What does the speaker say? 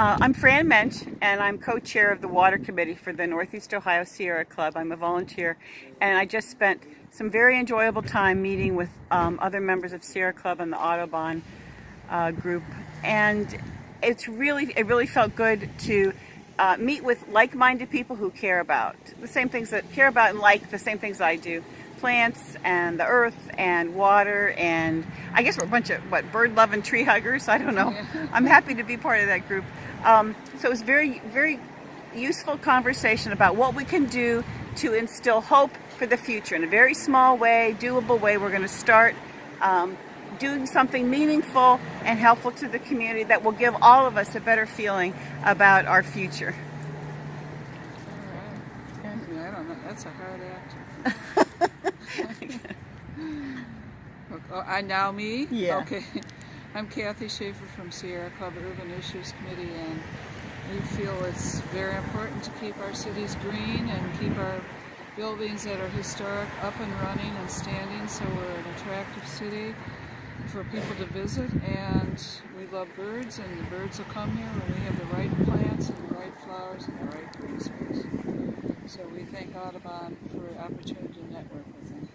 Uh, I'm Fran Mensch, and I'm co-chair of the Water Committee for the Northeast Ohio Sierra Club. I'm a volunteer, and I just spent some very enjoyable time meeting with um, other members of Sierra Club and the Audubon uh, group, and it's really it really felt good to uh, meet with like-minded people who care about the same things that care about and like the same things I do plants and the earth and water and I guess we're a bunch of what bird loving tree huggers I don't know I'm happy to be part of that group um, so it was very very useful conversation about what we can do to instill hope for the future in a very small way doable way we're going to start um, doing something meaningful and helpful to the community that will give all of us a better feeling about our future. All right. Yeah, I don't know. That's a hard act. oh, I now me? Yeah. Okay. I'm Kathy Schaefer from Sierra Club Urban Issues Committee and we feel it's very important to keep our cities green and keep our buildings that are historic up and running and standing so we're an attractive city for people to visit and we love birds and the birds will come here when we have the right plants and the right flowers and the right green space. So we thank Audubon for opportunity to network with them.